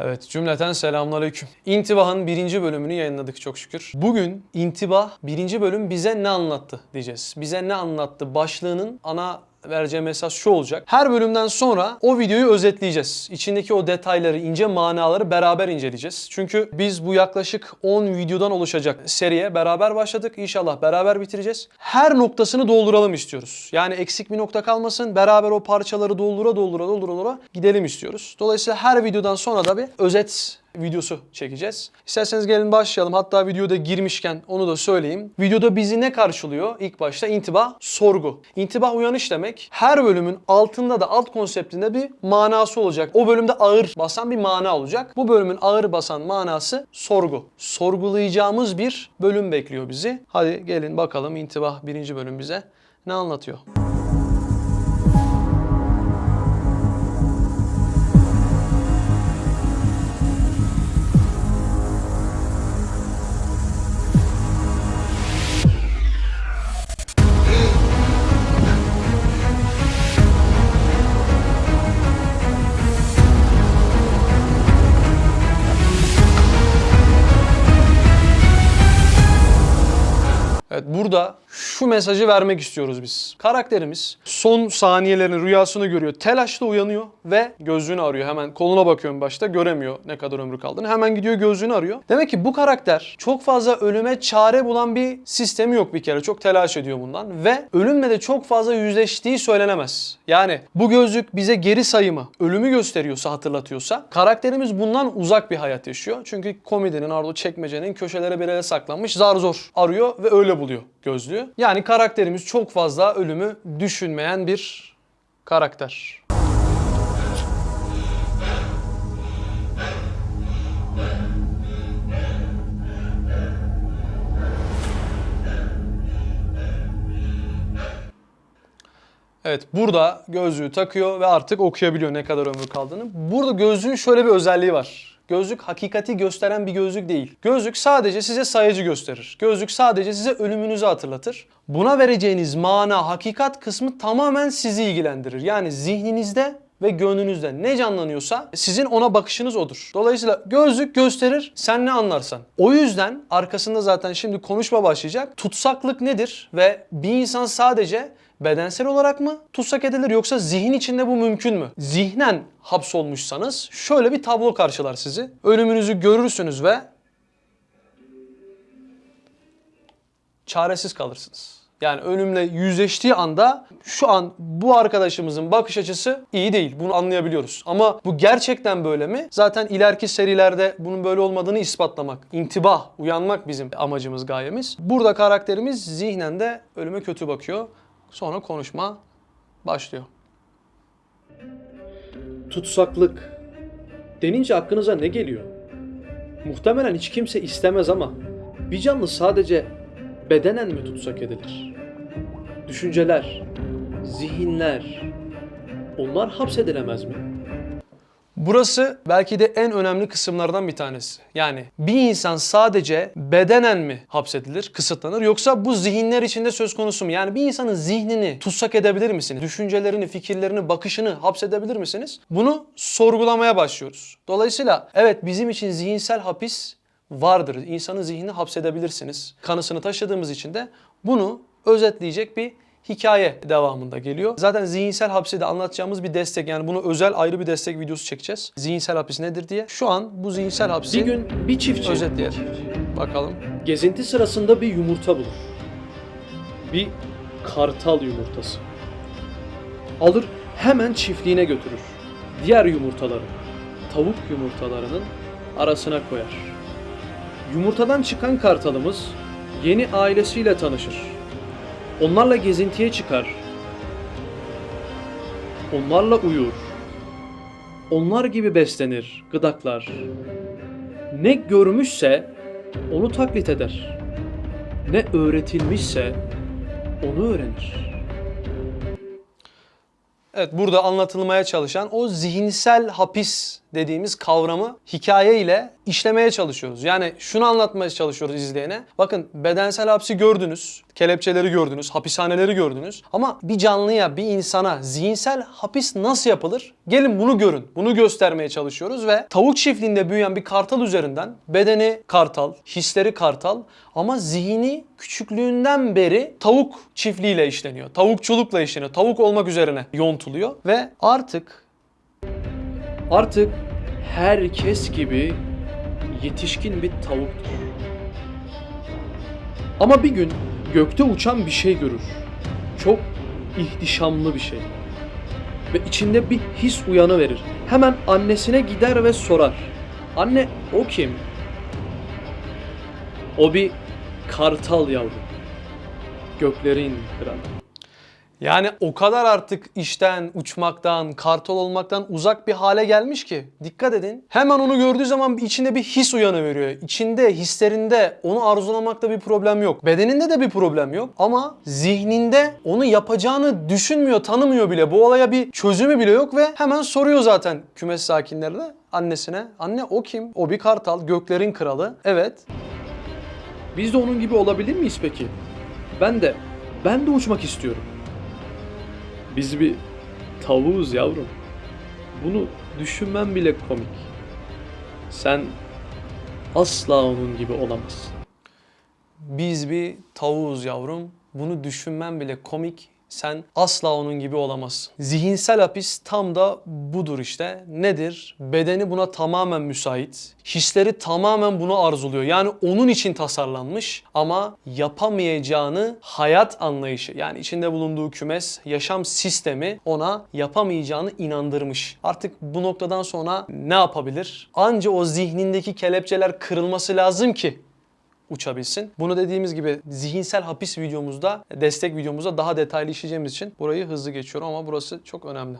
Evet cümleten selamünaleyküm. İntibah'ın birinci bölümünü yayınladık çok şükür. Bugün İntibah birinci bölüm bize ne anlattı diyeceğiz. Bize ne anlattı başlığının ana vereceği mesaj şu olacak. Her bölümden sonra o videoyu özetleyeceğiz. İçindeki o detayları, ince manaları beraber inceleyeceğiz. Çünkü biz bu yaklaşık 10 videodan oluşacak seriye beraber başladık. İnşallah beraber bitireceğiz. Her noktasını dolduralım istiyoruz. Yani eksik bir nokta kalmasın. Beraber o parçaları doldura doldura doldura doldura gidelim istiyoruz. Dolayısıyla her videodan sonra da bir özet videosu çekeceğiz. İsterseniz gelin başlayalım. Hatta videoda girmişken onu da söyleyeyim. Videoda bizi ne karşılıyor? İlk başta intibah, sorgu. İntibah uyanış demek. Her bölümün altında da alt konseptinde bir manası olacak. O bölümde ağır basan bir mana olacak. Bu bölümün ağır basan manası sorgu. Sorgulayacağımız bir bölüm bekliyor bizi. Hadi gelin bakalım intibah birinci bölüm bize ne anlatıyor? Burada şu mesajı vermek istiyoruz biz. Karakterimiz son saniyelerin rüyasını görüyor. Telaşla uyanıyor ve gözlüğünü arıyor. Hemen koluna bakıyorum başta göremiyor ne kadar ömrü kaldığını. Hemen gidiyor gözlüğünü arıyor. Demek ki bu karakter çok fazla ölüme çare bulan bir sistemi yok bir kere. Çok telaş ediyor bundan ve ölümle de çok fazla yüzleştiği söylenemez. Yani bu gözlük bize geri sayımı, ölümü gösteriyorsa, hatırlatıyorsa karakterimiz bundan uzak bir hayat yaşıyor. Çünkü komedinin, arada çekmecenin köşelere bir saklanmış zar zor arıyor ve öyle buluyor gözlüğü. Yani karakterimiz çok fazla ölümü düşünmeyen bir karakter. Evet burada gözlüğü takıyor ve artık okuyabiliyor ne kadar ömrü kaldığını. Burada gözlüğün şöyle bir özelliği var. Gözlük hakikati gösteren bir gözlük değil. Gözlük sadece size sayacı gösterir. Gözlük sadece size ölümünüzü hatırlatır. Buna vereceğiniz mana, hakikat kısmı tamamen sizi ilgilendirir. Yani zihninizde ve gönlünüzde ne canlanıyorsa sizin ona bakışınız odur. Dolayısıyla gözlük gösterir, sen ne anlarsan. O yüzden arkasında zaten şimdi konuşma başlayacak. Tutsaklık nedir ve bir insan sadece bedensel olarak mı tutsak edilir yoksa zihin içinde bu mümkün mü? Zihnen hapsolmuşsanız şöyle bir tablo karşılar sizi. Ölümünüzü görürsünüz ve çaresiz kalırsınız. Yani ölümle yüzleştiği anda şu an bu arkadaşımızın bakış açısı iyi değil. Bunu anlayabiliyoruz. Ama bu gerçekten böyle mi? Zaten ileriki serilerde bunun böyle olmadığını ispatlamak, intibah, uyanmak bizim amacımız, gayemiz. Burada karakterimiz zihnen de ölüme kötü bakıyor. Sonra konuşma başlıyor. Tutsaklık. Denince aklınıza ne geliyor? Muhtemelen hiç kimse istemez ama bir canlı sadece bedenen mi tutsak edilir? Düşünceler, zihinler, onlar hapsedilemez mi? Burası belki de en önemli kısımlardan bir tanesi. Yani bir insan sadece bedenen mi hapsedilir, kısıtlanır yoksa bu zihinler içinde söz konusu mu? Yani bir insanın zihnini tutsak edebilir misiniz? Düşüncelerini, fikirlerini, bakışını hapsedebilir misiniz? Bunu sorgulamaya başlıyoruz. Dolayısıyla evet bizim için zihinsel hapis vardır. İnsanın zihnini hapsedebilirsiniz. Kanısını taşıdığımız için de bunu özetleyecek bir hikaye devamında geliyor. Zaten zihinsel hapsi de anlatacağımız bir destek yani bunu özel ayrı bir destek videosu çekeceğiz. Zihinsel hapis nedir diye. Şu an bu zihinsel hapsi Bir gün bir çiftçi özetleyelim. Bakalım. gezinti sırasında bir yumurta bulur. Bir kartal yumurtası. Alır hemen çiftliğine götürür. Diğer yumurtaları, tavuk yumurtalarının arasına koyar. Yumurtadan çıkan kartalımız yeni ailesiyle tanışır. Onlarla gezintiye çıkar. Onlarla uyur. Onlar gibi beslenir, gıdaklar. Ne görmüşse onu taklit eder. Ne öğretilmişse onu öğrenir. Evet burada anlatılmaya çalışan o zihinsel hapis dediğimiz kavramı hikaye ile işlemeye çalışıyoruz. Yani şunu anlatmaya çalışıyoruz izleyene. Bakın bedensel hapsi gördünüz, kelepçeleri gördünüz, hapishaneleri gördünüz. Ama bir canlıya, bir insana zihinsel hapis nasıl yapılır? Gelin bunu görün. Bunu göstermeye çalışıyoruz ve tavuk çiftliğinde büyüyen bir kartal üzerinden bedeni kartal, hisleri kartal ama zihni küçüklüğünden beri tavuk çiftliğiyle işleniyor. Tavukçulukla işleniyor. Tavuk olmak üzerine yontuluyor ve artık Artık herkes gibi yetişkin bir tavuktur. Ama bir gün gökte uçan bir şey görür. Çok ihtişamlı bir şey. Ve içinde bir his uyanı verir. Hemen annesine gider ve sorar. Anne o kim? O bir kartal yavru. Göklerin kralı. Yani o kadar artık işten, uçmaktan, kartal olmaktan uzak bir hale gelmiş ki dikkat edin. Hemen onu gördüğü zaman içinde bir his uyanıveriyor. İçinde, hislerinde onu arzulamakta bir problem yok. Bedeninde de bir problem yok ama zihninde onu yapacağını düşünmüyor, tanımıyor bile. Bu olaya bir çözümü bile yok ve hemen soruyor zaten kümes sakinlerine, annesine. Anne o kim? O bir kartal, göklerin kralı. Evet. Biz de onun gibi olabilir miyiz peki? Ben de, ben de uçmak istiyorum. Biz bir tavuğuz yavrum. Bunu düşünmem bile komik. Sen asla onun gibi olamazsın. Biz bir tavuğuz yavrum. Bunu düşünmem bile komik. Sen asla onun gibi olamazsın. Zihinsel hapis tam da budur işte. Nedir? Bedeni buna tamamen müsait. Hisleri tamamen bunu arzuluyor. Yani onun için tasarlanmış ama yapamayacağını hayat anlayışı yani içinde bulunduğu kümes, yaşam sistemi ona yapamayacağını inandırmış. Artık bu noktadan sonra ne yapabilir? Anca o zihnindeki kelepçeler kırılması lazım ki uçabilsin. Bunu dediğimiz gibi zihinsel hapis videomuzda, destek videomuzda daha detaylı işleyeceğimiz için burayı hızlı geçiyorum ama burası çok önemli.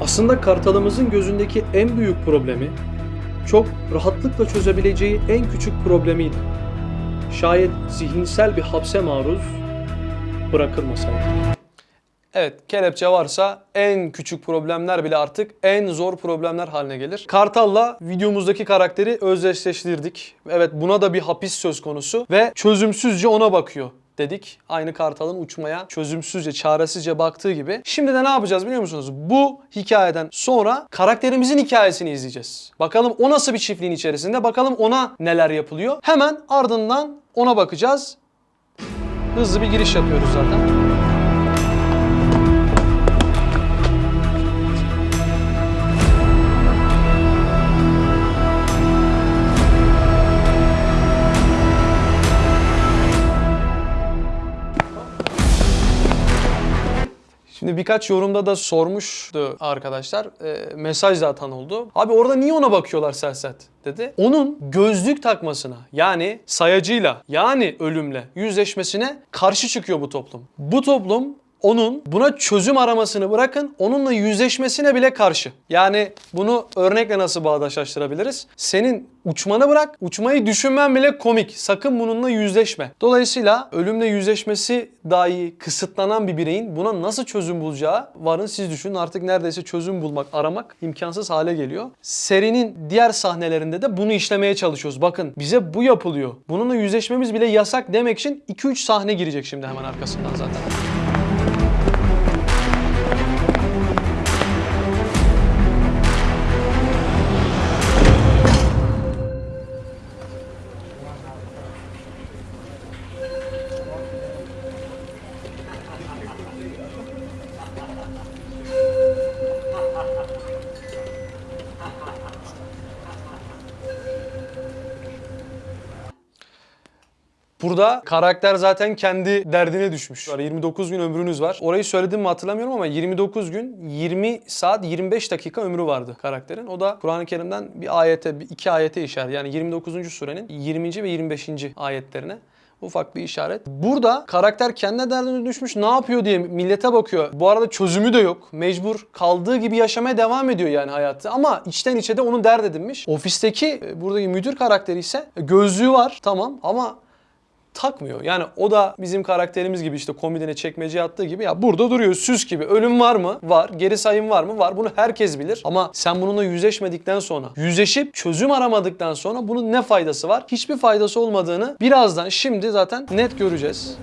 Aslında kartalımızın gözündeki en büyük problemi çok rahatlıkla çözebileceği en küçük problemiydi. Şayet zihinsel bir hapse maruz bırakılmasaydı. Evet, kelepçe varsa en küçük problemler bile artık en zor problemler haline gelir. Kartal'la videomuzdaki karakteri özdeşleştirdik. Evet, buna da bir hapis söz konusu ve çözümsüzce ona bakıyor dedik. Aynı Kartal'ın uçmaya çözümsüzce, çaresizce baktığı gibi. Şimdi de ne yapacağız biliyor musunuz? Bu hikayeden sonra karakterimizin hikayesini izleyeceğiz. Bakalım o nasıl bir çiftliğin içerisinde, bakalım ona neler yapılıyor. Hemen ardından ona bakacağız. Hızlı bir giriş yapıyoruz zaten. Şimdi birkaç yorumda da sormuştu arkadaşlar. E, mesaj da atan oldu. Abi orada niye ona bakıyorlar Selset dedi. Onun gözlük takmasına yani sayacıyla yani ölümle yüzleşmesine karşı çıkıyor bu toplum. Bu toplum onun buna çözüm aramasını bırakın onunla yüzleşmesine bile karşı. Yani bunu örnekle nasıl bağdaşlaştırabiliriz? Senin uçmanı bırak, uçmayı düşünmen bile komik. Sakın bununla yüzleşme. Dolayısıyla ölümle yüzleşmesi dahi kısıtlanan bir bireyin buna nasıl çözüm bulacağı varın siz düşünün. Artık neredeyse çözüm bulmak, aramak imkansız hale geliyor. Serinin diğer sahnelerinde de bunu işlemeye çalışıyoruz. Bakın bize bu yapılıyor. Bununla yüzleşmemiz bile yasak demek için 2-3 sahne girecek şimdi hemen arkasından zaten. Burada karakter zaten kendi derdine düşmüş. 29 gün ömrünüz var. Orayı söyledim mi hatırlamıyorum ama 29 gün 20 saat 25 dakika ömrü vardı karakterin. O da Kur'an-ı Kerim'den bir ayete, bir iki ayete işaret. Yani 29. surenin 20. ve 25. ayetlerine ufak bir işaret. Burada karakter kendi derdine düşmüş ne yapıyor diye millete bakıyor. Bu arada çözümü de yok. Mecbur kaldığı gibi yaşamaya devam ediyor yani hayatı. Ama içten içe de onu dert edinmiş. Ofisteki e, buradaki müdür karakteri ise gözlüğü var tamam ama takmıyor. Yani o da bizim karakterimiz gibi işte komedine çekmece attığı gibi ya burada duruyor süs gibi. Ölüm var mı? Var. Geri sayım var mı? Var. Bunu herkes bilir. Ama sen bununla yüzleşmedikten sonra, yüzleşip çözüm aramadıktan sonra bunun ne faydası var? Hiçbir faydası olmadığını birazdan şimdi zaten net göreceğiz.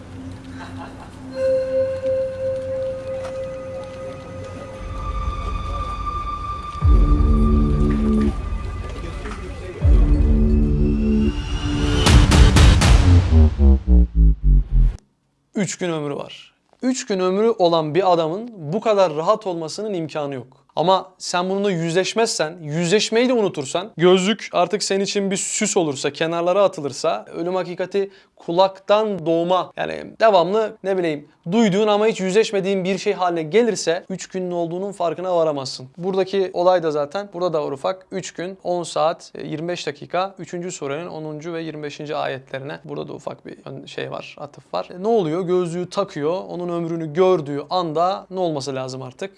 Üç gün ömrü var. Üç gün ömrü olan bir adamın bu kadar rahat olmasının imkanı yok. Ama sen bununla yüzleşmezsen, yüzleşmeyi de unutursan, gözlük artık senin için bir süs olursa, kenarlara atılırsa, ölüm hakikati kulaktan doğma yani devamlı ne bileyim duyduğun ama hiç yüzleşmediğin bir şey haline gelirse 3 günün olduğunun farkına varamazsın. Buradaki olay da zaten burada da var ufak. 3 gün 10 saat e, 25 dakika 3. surenin 10. ve 25. ayetlerine burada da ufak bir şey var, atıf var. E, ne oluyor? Gözlüğü takıyor. Onun ömrünü gördüğü anda ne olması lazım artık?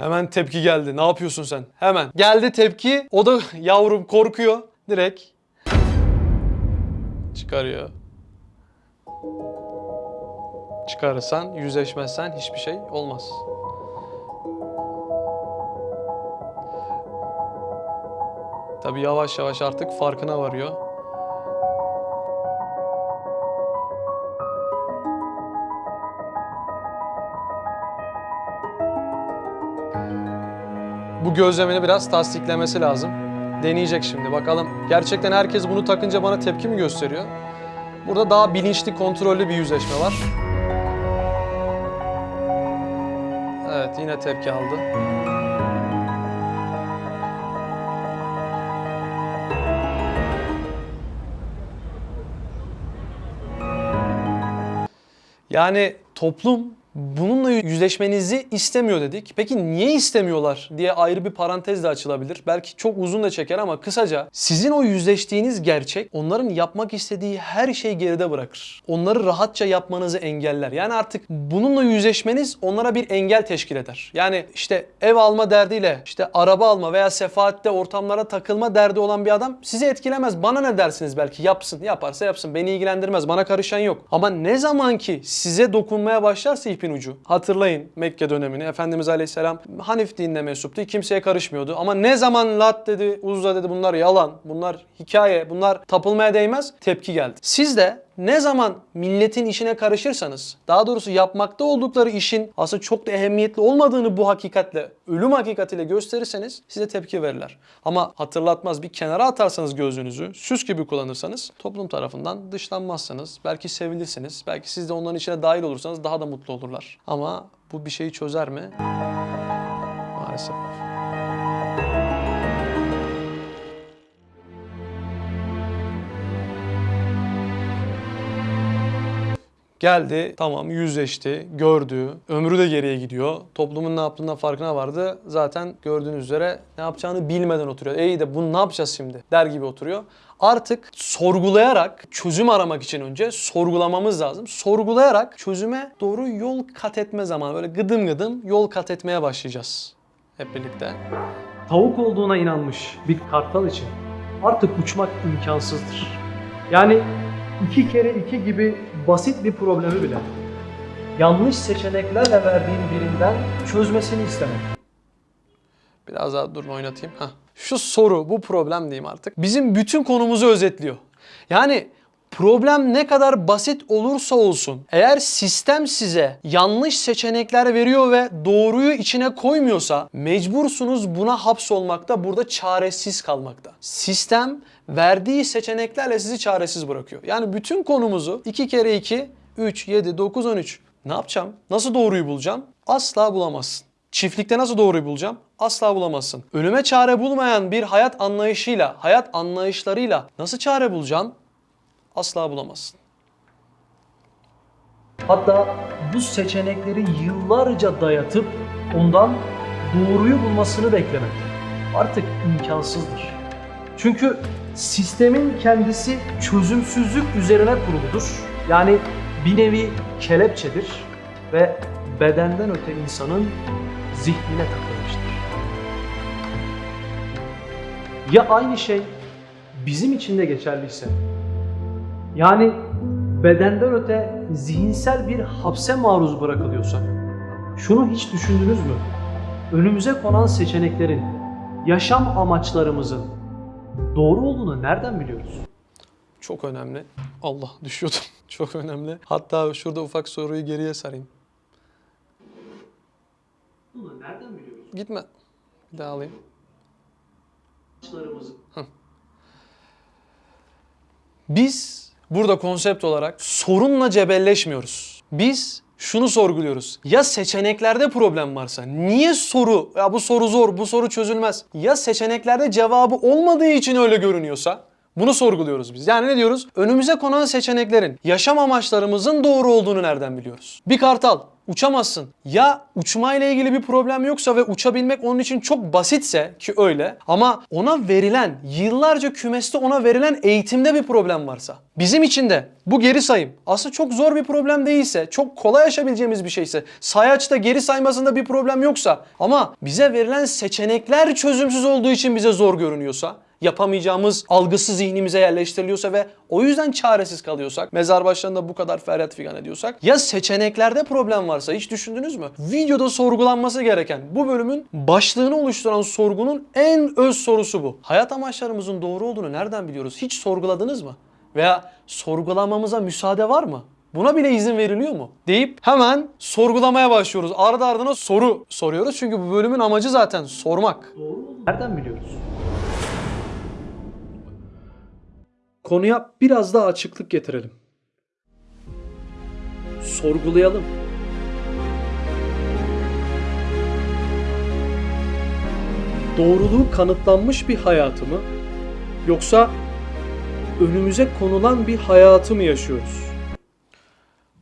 Hemen tepki geldi. Ne yapıyorsun sen? Hemen. Geldi tepki. O da yavrum korkuyor. Direkt çıkarıyor. Çıkarırsan, yüzleşmezsen hiçbir şey olmaz. Tabii yavaş yavaş artık farkına varıyor. Bu gözlemini biraz tasdiklemesi lazım. Deneyecek şimdi bakalım. Gerçekten herkes bunu takınca bana tepki mi gösteriyor? Burada daha bilinçli, kontrollü bir yüzleşme var. Evet, yine tepki aldı. Yani toplum bununla yüzleşmenizi istemiyor dedik. Peki niye istemiyorlar diye ayrı bir parantez de açılabilir. Belki çok uzun da çeker ama kısaca sizin o yüzleştiğiniz gerçek onların yapmak istediği her şeyi geride bırakır. Onları rahatça yapmanızı engeller. Yani artık bununla yüzleşmeniz onlara bir engel teşkil eder. Yani işte ev alma derdiyle işte araba alma veya sefaatte ortamlara takılma derdi olan bir adam sizi etkilemez. Bana ne dersiniz belki yapsın. Yaparsa yapsın. Beni ilgilendirmez. Bana karışan yok. Ama ne zaman ki size dokunmaya başlarsa ipin ucu. Hatırlayın Mekke dönemini. Efendimiz Aleyhisselam Hanif dinine mensuptu. Kimseye karışmıyordu. Ama ne zaman Lat dedi, Uzza dedi bunlar yalan, bunlar hikaye, bunlar tapılmaya değmez tepki geldi. Siz de ne zaman milletin işine karışırsanız, daha doğrusu yapmakta oldukları işin aslında çok da ehemmiyetli olmadığını bu hakikatle, ölüm hakikatiyle gösterirseniz size tepki verirler. Ama hatırlatmaz bir kenara atarsanız gözünüzü, süs gibi kullanırsanız toplum tarafından dışlanmazsınız. Belki sevilirsiniz. Belki siz de onların içine dahil olursanız daha da mutlu olurlar. Ama bu bir şeyi çözer mi? Maalesef. Geldi, tamam yüzleşti, gördü, ömrü de geriye gidiyor. Toplumun ne yaptığından farkına vardı. Zaten gördüğünüz üzere ne yapacağını bilmeden oturuyor. İyi de bunu ne yapacağız şimdi der gibi oturuyor. Artık sorgulayarak, çözüm aramak için önce sorgulamamız lazım. Sorgulayarak çözüme doğru yol kat etme zamanı. Böyle gıdım gıdım yol kat etmeye başlayacağız hep birlikte. tavuk olduğuna inanmış bir kartal için artık uçmak imkansızdır. Yani iki kere iki gibi basit bir problemi bile yanlış seçeneklerle verdiğin birinden çözmesini istemek. Biraz daha durun oynatayım. Heh. Şu soru, bu problem diyeyim artık. Bizim bütün konumuzu özetliyor. Yani problem ne kadar basit olursa olsun eğer sistem size yanlış seçenekler veriyor ve doğruyu içine koymuyorsa mecbursunuz buna hapsolmakta, burada çaresiz kalmakta. Sistem verdiği seçeneklerle sizi çaresiz bırakıyor. Yani bütün konumuzu 2 kere 2, 3, 7, 9, 13. Ne yapacağım? Nasıl doğruyu bulacağım? Asla bulamazsın. Çiftlikte nasıl doğruyu bulacağım? Asla bulamazsın. Ölüme çare bulmayan bir hayat anlayışıyla, hayat anlayışlarıyla nasıl çare bulacağım? Asla bulamazsın. Hatta bu seçenekleri yıllarca dayatıp ondan doğruyu bulmasını beklemek artık imkansızdır. Çünkü sistemin kendisi çözümsüzlük üzerine kuruludur. Yani bir nevi kelepçedir ve bedenden öte insanın zihnine takılmıştır. Ya aynı şey bizim için de geçerliyse, yani bedenden öte zihinsel bir hapse maruz bırakılıyorsak, şunu hiç düşündünüz mü? Önümüze konan seçeneklerin, yaşam amaçlarımızın doğru olduğunu nereden biliyoruz? Çok önemli. Allah düşüyordum. Çok önemli. Hatta şurada ufak soruyu geriye sarayım. Bunu nereden biliyoruz? Gitme. Bir daha alayım. Amaçlarımızın. Biz burada konsept olarak sorunla cebelleşmiyoruz. Biz şunu sorguluyoruz. Ya seçeneklerde problem varsa niye soru ya bu soru zor bu soru çözülmez. Ya seçeneklerde cevabı olmadığı için öyle görünüyorsa bunu sorguluyoruz biz. Yani ne diyoruz? Önümüze konan seçeneklerin yaşam amaçlarımızın doğru olduğunu nereden biliyoruz? Bir kartal uçamazsın. Ya uçmayla ilgili bir problem yoksa ve uçabilmek onun için çok basitse ki öyle ama ona verilen yıllarca kümeste ona verilen eğitimde bir problem varsa bizim için de bu geri sayım aslında çok zor bir problem değilse çok kolay aşabileceğimiz bir şeyse sayaçta geri saymasında bir problem yoksa ama bize verilen seçenekler çözümsüz olduğu için bize zor görünüyorsa yapamayacağımız algısı zihnimize yerleştiriliyorsa ve o yüzden çaresiz kalıyorsak, mezar başlarında bu kadar feryat figan ediyorsak ya seçeneklerde problem varsa hiç düşündünüz mü? Videoda sorgulanması gereken bu bölümün başlığını oluşturan sorgunun en öz sorusu bu. Hayat amaçlarımızın doğru olduğunu nereden biliyoruz? Hiç sorguladınız mı? Veya sorgulamamıza müsaade var mı? Buna bile izin veriliyor mu? Deyip hemen sorgulamaya başlıyoruz. Ardı ardına soru soruyoruz. Çünkü bu bölümün amacı zaten sormak. Nereden biliyoruz? Konuya biraz daha açıklık getirelim. Sorgulayalım. Doğruluğu kanıtlanmış bir hayatı mı yoksa önümüze konulan bir hayatı mı yaşıyoruz?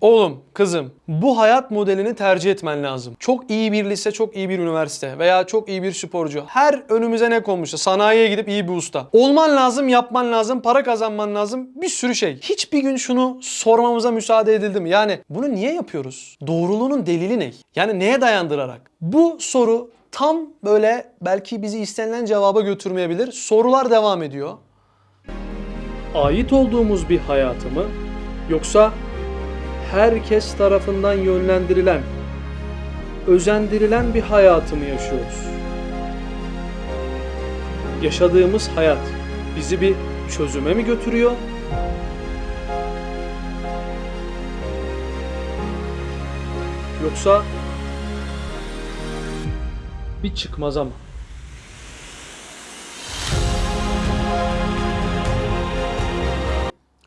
Oğlum, kızım, bu hayat modelini tercih etmen lazım. Çok iyi bir lise, çok iyi bir üniversite veya çok iyi bir sporcu. Her önümüze ne konmuşsa, sanayiye gidip iyi bir usta. Olman lazım, yapman lazım, para kazanman lazım, bir sürü şey. Hiçbir gün şunu sormamıza müsaade edildi mi? Yani bunu niye yapıyoruz? Doğruluğunun delili ne? Yani neye dayandırarak? Bu soru tam böyle belki bizi istenilen cevaba götürmeyebilir. Sorular devam ediyor. Ait olduğumuz bir hayatı mı yoksa herkes tarafından yönlendirilen, özendirilen bir hayatı mı yaşıyoruz? Yaşadığımız hayat bizi bir çözüme mi götürüyor? Yoksa bir çıkmaza mı?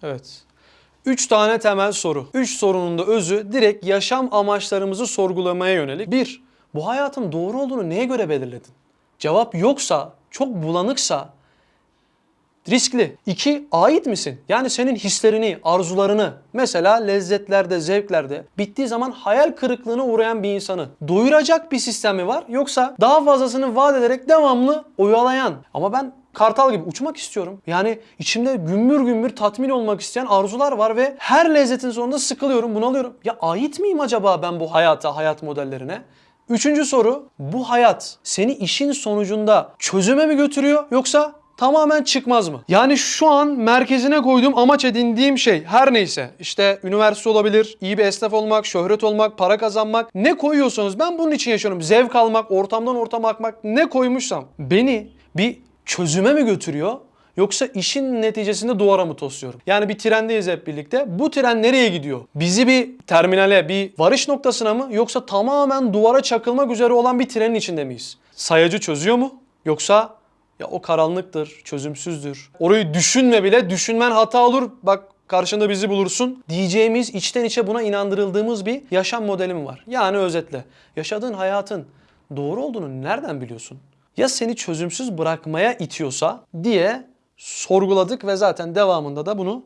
Evet. Üç tane temel soru. Üç sorunun da özü direkt yaşam amaçlarımızı sorgulamaya yönelik. Bir, bu hayatın doğru olduğunu neye göre belirledin? Cevap yoksa, çok bulanıksa riskli. İki, ait misin? Yani senin hislerini, arzularını, mesela lezzetlerde, zevklerde bittiği zaman hayal kırıklığına uğrayan bir insanı doyuracak bir sistem mi var? Yoksa daha fazlasını vaat ederek devamlı oyalayan ama ben kartal gibi uçmak istiyorum. Yani içimde gümbür gümbür tatmin olmak isteyen arzular var ve her lezzetin sonunda sıkılıyorum, bunalıyorum. Ya ait miyim acaba ben bu hayata, hayat modellerine? Üçüncü soru, bu hayat seni işin sonucunda çözüme mi götürüyor yoksa tamamen çıkmaz mı? Yani şu an merkezine koyduğum amaç edindiğim şey her neyse işte üniversite olabilir, iyi bir esnaf olmak, şöhret olmak, para kazanmak ne koyuyorsanız ben bunun için yaşıyorum. Zevk almak, ortamdan ortama akmak ne koymuşsam beni bir çözüme mi götürüyor? Yoksa işin neticesinde duvara mı tosluyorum? Yani bir trendeyiz hep birlikte. Bu tren nereye gidiyor? Bizi bir terminale, bir varış noktasına mı? Yoksa tamamen duvara çakılmak üzere olan bir trenin içinde miyiz? Sayacı çözüyor mu? Yoksa ya o karanlıktır, çözümsüzdür. Orayı düşünme bile, düşünmen hata olur. Bak karşında bizi bulursun diyeceğimiz içten içe buna inandırıldığımız bir yaşam modeli mi var? Yani özetle yaşadığın hayatın doğru olduğunu nereden biliyorsun? Ya seni çözümsüz bırakmaya itiyorsa diye sorguladık ve zaten devamında da bunu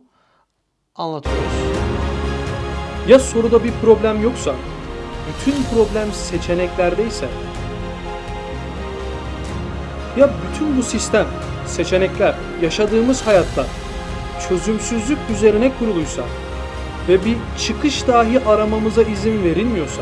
anlatıyoruz. Ya soruda bir problem yoksa, bütün problem seçeneklerdeyse ya bütün bu sistem, seçenekler, yaşadığımız hayatlar çözümsüzlük üzerine kuruluysa ve bir çıkış dahi aramamıza izin verilmiyorsa,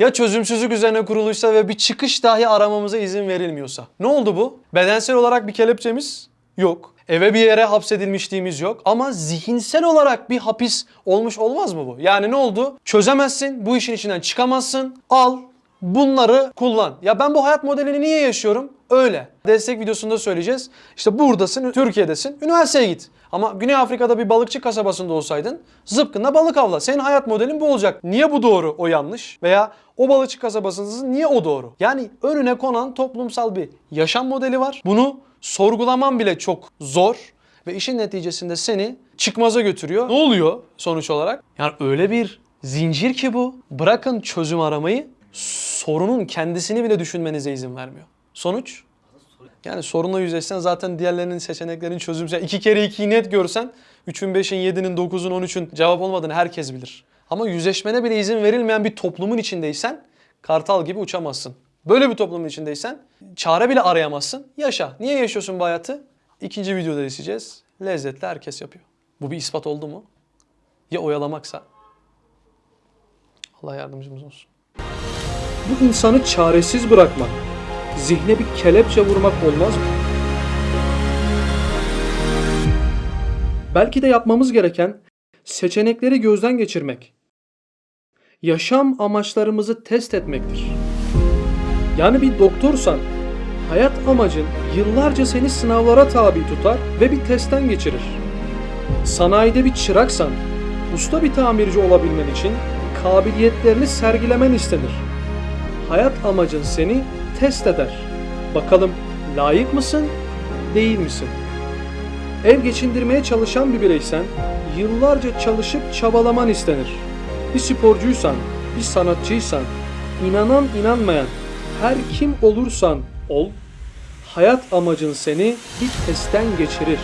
Ya çözümsüzlük üzerine kuruluysa ve bir çıkış dahi aramamıza izin verilmiyorsa. Ne oldu bu? Bedensel olarak bir kelepçemiz yok. Eve bir yere hapsedilmişliğimiz yok. Ama zihinsel olarak bir hapis olmuş olmaz mı bu? Yani ne oldu? Çözemezsin, bu işin içinden çıkamazsın. Al, bunları kullan. Ya ben bu hayat modelini niye yaşıyorum? Öyle. Destek videosunda söyleyeceğiz. İşte buradasın, Türkiye'desin, üniversiteye git. Ama Güney Afrika'da bir balıkçı kasabasında olsaydın zıpkınla balık avla. Senin hayat modelin bu olacak. Niye bu doğru, o yanlış? Veya o balıkçı kasabasındasın, niye o doğru? Yani önüne konan toplumsal bir yaşam modeli var. Bunu sorgulaman bile çok zor. Ve işin neticesinde seni çıkmaza götürüyor. Ne oluyor sonuç olarak? Yani öyle bir zincir ki bu. Bırakın çözüm aramayı, sorunun kendisini bile düşünmenize izin vermiyor. Sonuç? Yani sorunla yüzleşsen zaten diğerlerinin seçeneklerin çözümsü. Yani iki kere ikiyi net görsen 3'ün 5'in 7'nin 9'un 13'ün cevap olmadığını herkes bilir. Ama yüzleşmene bile izin verilmeyen bir toplumun içindeysen kartal gibi uçamazsın. Böyle bir toplumun içindeysen çare bile arayamazsın. Yaşa. Niye yaşıyorsun bu hayatı? İkinci videoda izleyeceğiz. Lezzetli herkes yapıyor. Bu bir ispat oldu mu? Ya oyalamaksa? Allah yardımcımız olsun. bu insanı çaresiz bırakmak, zihne bir kelepçe vurmak olmaz mı? Belki de yapmamız gereken seçenekleri gözden geçirmek. Yaşam amaçlarımızı test etmektir. Yani bir doktorsan hayat amacın yıllarca seni sınavlara tabi tutar ve bir testten geçirir. Sanayide bir çıraksan usta bir tamirci olabilmen için kabiliyetlerini sergilemen istenir. Hayat amacın seni test eder. Bakalım layık mısın, değil misin? Ev geçindirmeye çalışan bir bireysen yıllarca çalışıp çabalaman istenir. Bir sporcuysan, bir sanatçıysan, inanan inanmayan her kim olursan ol, hayat amacın seni bir testten geçirir.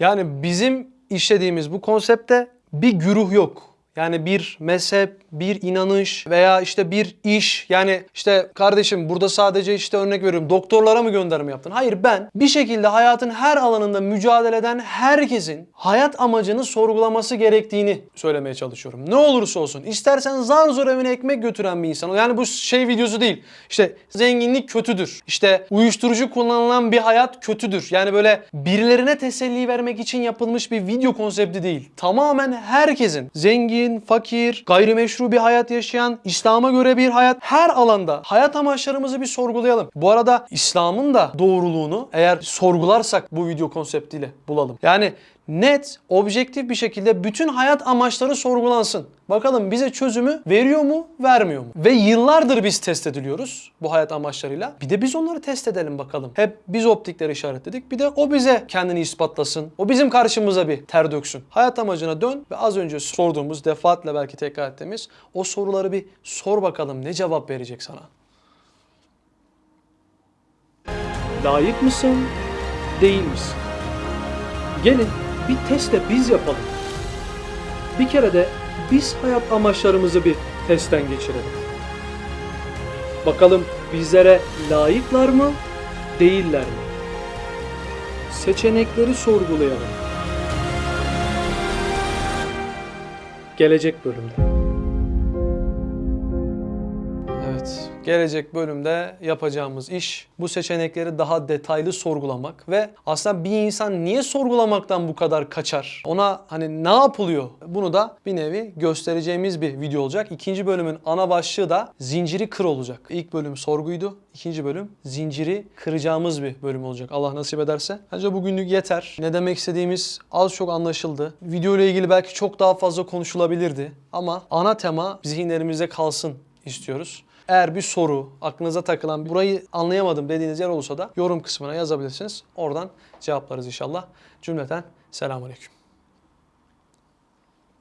Yani bizim işlediğimiz bu konsepte bir güruh yok. Yani bir mezhep, bir inanış veya işte bir iş. Yani işte kardeşim burada sadece işte örnek veriyorum doktorlara mı gönderme yaptın? Hayır ben bir şekilde hayatın her alanında mücadele eden herkesin hayat amacını sorgulaması gerektiğini söylemeye çalışıyorum. Ne olursa olsun. İstersen zar zor evine ekmek götüren bir insan. Yani bu şey videosu değil. İşte zenginlik kötüdür. İşte uyuşturucu kullanılan bir hayat kötüdür. Yani böyle birilerine teselli vermek için yapılmış bir video konsepti değil. Tamamen herkesin zengin, fakir, gayrimeşru bir hayat yaşayan, İslam'a göre bir hayat her alanda hayat amaçlarımızı bir sorgulayalım. Bu arada İslam'ın da doğruluğunu eğer sorgularsak bu video konseptiyle bulalım. Yani net, objektif bir şekilde bütün hayat amaçları sorgulansın. Bakalım bize çözümü veriyor mu, vermiyor mu? Ve yıllardır biz test ediliyoruz bu hayat amaçlarıyla. Bir de biz onları test edelim bakalım. Hep biz optikleri işaretledik. Bir de o bize kendini ispatlasın. O bizim karşımıza bir ter döksün. Hayat amacına dön ve az önce sorduğumuz, defaatle belki tekrar ettiğimiz o soruları bir sor bakalım. Ne cevap verecek sana? Layık mısın, değil misin? Gelin bir test de biz yapalım. Bir kere de biz hayat amaçlarımızı bir testten geçirelim. Bakalım bizlere layıklar mı, değiller mi? Seçenekleri sorgulayalım. Gelecek bölümde. Gelecek bölümde yapacağımız iş bu seçenekleri daha detaylı sorgulamak ve aslında bir insan niye sorgulamaktan bu kadar kaçar? Ona hani ne yapılıyor? Bunu da bir nevi göstereceğimiz bir video olacak. İkinci bölümün ana başlığı da zinciri kır olacak. İlk bölüm sorguydu. İkinci bölüm zinciri kıracağımız bir bölüm olacak. Allah nasip ederse. Bence bugünlük yeter. Ne demek istediğimiz az çok anlaşıldı. Video ile ilgili belki çok daha fazla konuşulabilirdi. Ama ana tema zihinlerimizde kalsın istiyoruz. Eğer bir soru, aklınıza takılan, burayı anlayamadım dediğiniz yer olursa da yorum kısmına yazabilirsiniz. Oradan cevaplarız inşallah. Cümleten selamun aleyküm.